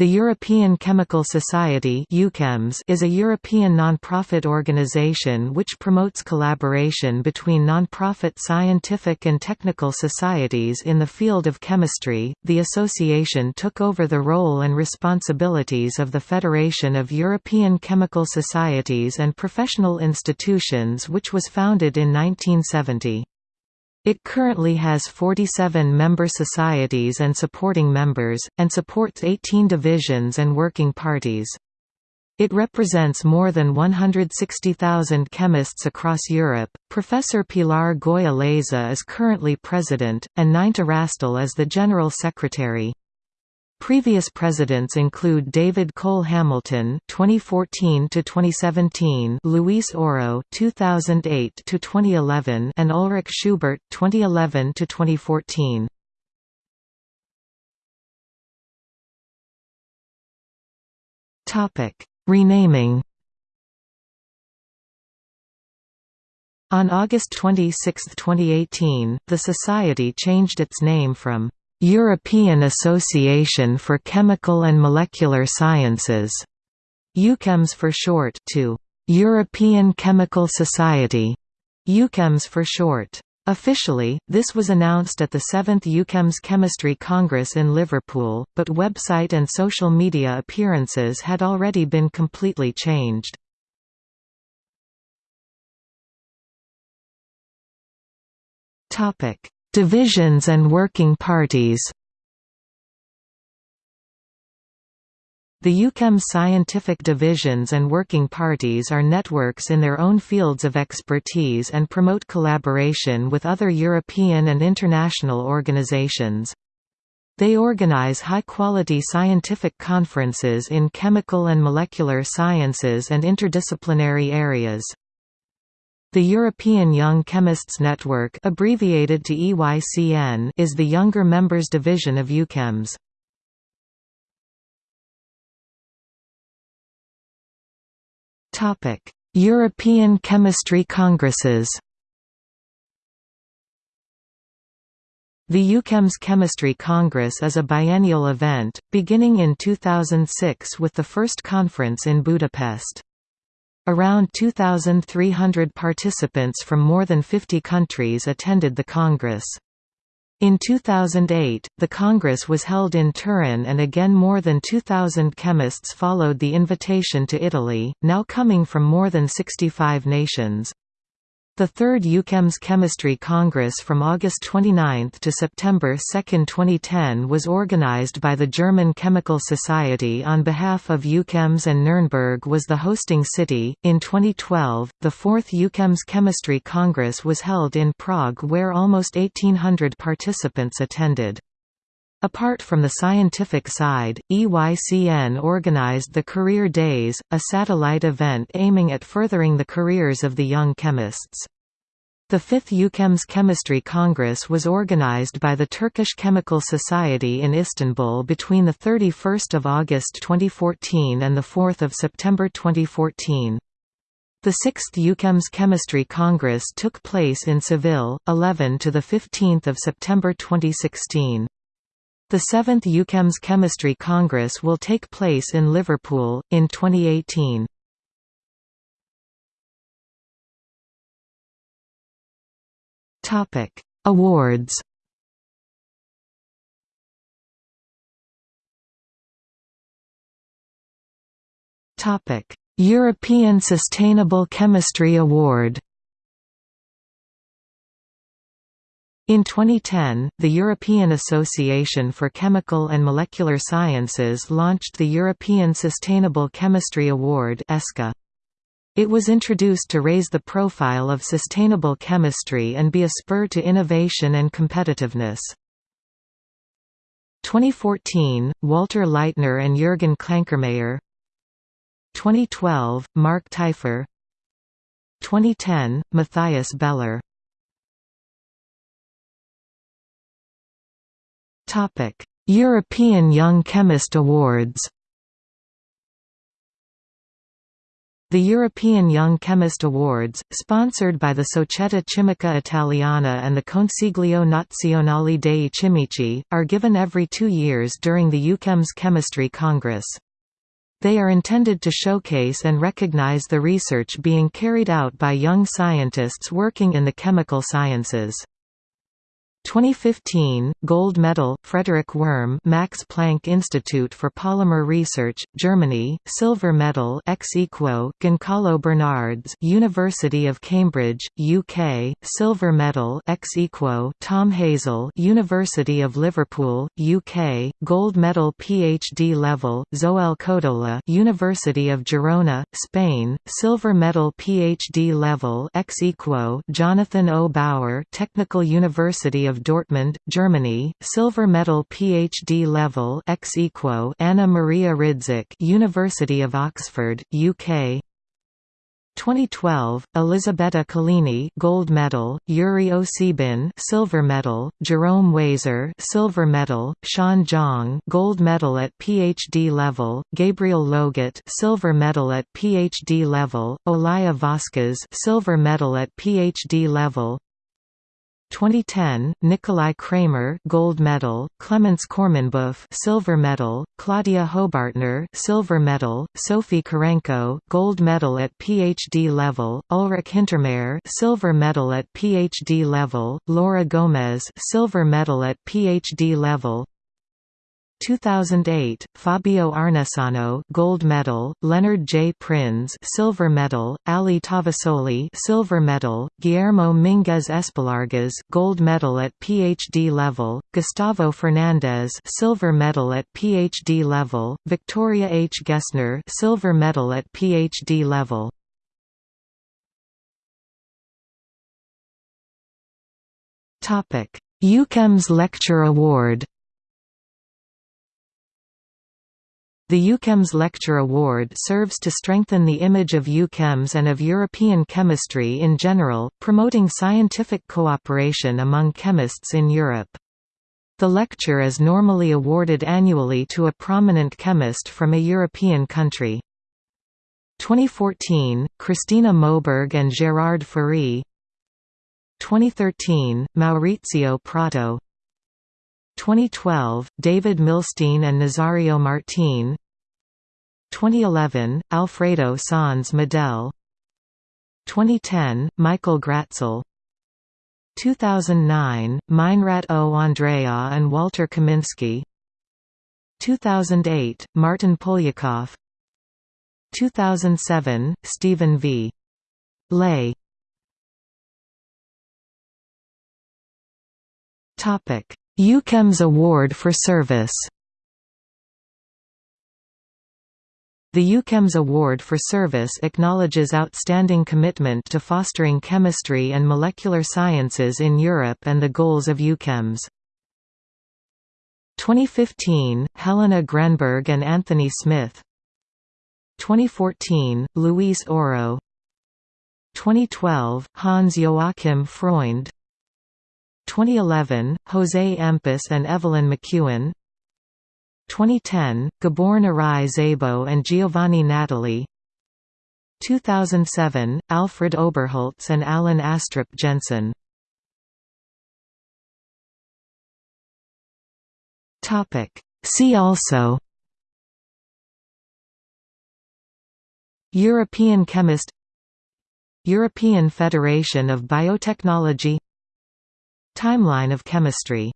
The European Chemical Society is a European non-profit organization which promotes collaboration between non-profit scientific and technical societies in the field of chemistry. The association took over the role and responsibilities of the Federation of European Chemical Societies and Professional Institutions which was founded in 1970. It currently has 47 member societies and supporting members, and supports 18 divisions and working parties. It represents more than 160,000 chemists across Europe. Professor Pilar Goya Laza is currently president, and Nineta Hrastelj is the general secretary. Previous presidents include David Cole Hamilton 2014 to 2017, Luis Oro 2008 to 2011, and Ulrich Schubert 2011 to 2014. Topic: Renaming. On August 26, 2018, the Society changed its name from European Association for Chemical and Molecular Sciences, EUCHEMS for short, to European Chemical Society, EUCHEMS for short. Officially, this was announced at the 7th EUCHEMS Chemistry Congress in Liverpool, but website and social media appearances had already been completely changed. Topic: Divisions and working parties The EUCHEMS scientific divisions and working parties are networks in their own fields of expertise and promote collaboration with other European and international organizations. They organize high-quality scientific conferences in chemical and molecular sciences and interdisciplinary areas. The European Young Chemists Network abbreviated to EYCN is the younger members division of EUCHEMS. European Chemistry Congresses The EUCHEMS Chemistry Congress is a biennial event, beginning in 2006 with the first conference in Budapest. Around 2,300 participants from more than 50 countries attended the Congress. In 2008, the Congress was held in Turin and again more than 2,000 chemists followed the invitation to Italy, now coming from more than 65 nations. The third EUCHEMS Chemistry Congress from August 29 to September 2, 2010 was organized by the German Chemical Society on behalf of EUCHEMS and Nuremberg was the hosting city. In 2012, the fourth EUCHEMS Chemistry Congress was held in Prague where almost 1800 participants attended. Apart from the scientific side, EYCN organized the Career Days, a satellite event aiming at furthering the careers of the young chemists. The fifth EUCHEMS Chemistry Congress was organized by the Turkish Chemical Society in Istanbul between 31 August 2014 and 4 September 2014. The sixth EUCHEMS Chemistry Congress took place in Seville, 11 to 15 September 2016. The seventh EUCHEMS Chemistry Congress will take place in Liverpool, in 2018. Topic Awards Topic European Sustainable Chemistry Award In 2010, the European Association for Chemical and Molecular Sciences launched the European Sustainable Chemistry Award It was introduced to raise the profile of sustainable chemistry and be a spur to innovation and competitiveness. 2014, Walter Leitner and Jürgen Klankermayer 2012, Mark Teifer. 2010, Matthias Beller European Young Chemist Awards The European Young Chemist Awards, sponsored by the Società Chimica Italiana and the Consiglio Nazionale dei Chimici, are given every two years during the EUCHEMS Chemistry Congress. They are intended to showcase and recognize the research being carried out by young scientists working in the chemical sciences. 2015 Gold Medal Frederik Wurm Max Planck Institute for Polymer Research Germany Silver Medal ex equo Goncalo Bernardes University of Cambridge UK Silver Medal ex equo Tom Hasell University of Liverpool UK Gold Medal PhD level Zoel Codola University of Girona Spain Silver Medal PhD level ex equo Jonathan O. Bauer Technical University of Dortmund, Germany, silver medal PhD level ex equo Anna Maria Rydzik University of Oxford, UK 2012, Elisabetta Collini gold medal, Yuri Osibin silver medal, Jerome Waser silver medal, Sean Zhang gold medal at PhD level, Gabriel Logat silver medal at PhD level, Olaya Vasquez silver medal at PhD level, 2010, Nikolai Cramer gold medal, Clemens Kormenbuff silver medal, Claudia Hobartner silver medal, Sophie Kurenko gold medal at PhD level, Ulrich Hintermair silver medal at PhD level, Laura Gomez silver medal at PhD level, 2008, Fabio Arnesano gold medal, Leonard J. Prins silver medal, Ali Tavasoli silver medal, Guillermo Minguez Espallargas gold medal at PhD level, Gustavo Fernandez silver medal at PhD level, Victoria H. Gessner silver medal at PhD level. Topic: EUCHEMS Lecture Award The EUCHEMS Lecture Award serves to strengthen the image of EUCHEMS and of European chemistry in general, promoting scientific cooperation among chemists in Europe. The lecture is normally awarded annually to a prominent chemist from a European country. 2014, Christina Moberg and Gérard Férey 2013, Maurizio Prato 2012, David Milstein and Nazario Martin. 2011, Alfredo Sanz Medel. 2010, Michael Gratzel. 2009, Meinrat O. Andreae and Walter Kaminsky 2008, Martyn Poliakoff. 2007, Steven V. Ley Topic EUCHEMS Award for Service. The EUCHEMS Award for Service acknowledges outstanding commitment to fostering chemistry and molecular sciences in Europe and the goals of EUCHEMS. 2015, Helena Grennberg and Anthony Smith. 2014, Luis Oro. 2012, Hans Joachim Freund 2011, Jose Empis and Evelyn McEwen. 2010, Gabor Narai Szabo and Giovanni Natile. 2007, Alfred Oberholz and Alan Astrup Jensen. See also European chemist European Federation of Biotechnology Timeline of chemistry